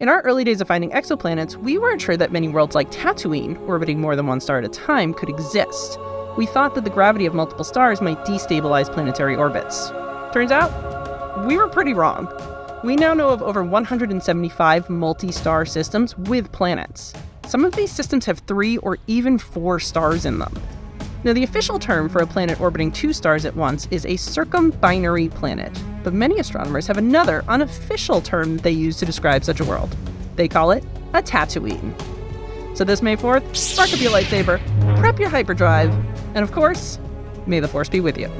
In our early days of finding exoplanets, we weren't sure that many worlds like Tatooine, orbiting more than one star at a time, could exist. We thought that the gravity of multiple stars might destabilize planetary orbits. Turns out, we were pretty wrong. We now know of over 175 multi star systems with planets. Some of these systems have three or even four stars in them. Now, the official term for a planet orbiting two stars at once is a circumbinary planet, but many astronomers have another unofficial term they use to describe such a world. They call it a Tatooine. So this May 4th, spark up your lightsaber, prep your hyperdrive, and of course, may the Force be with you.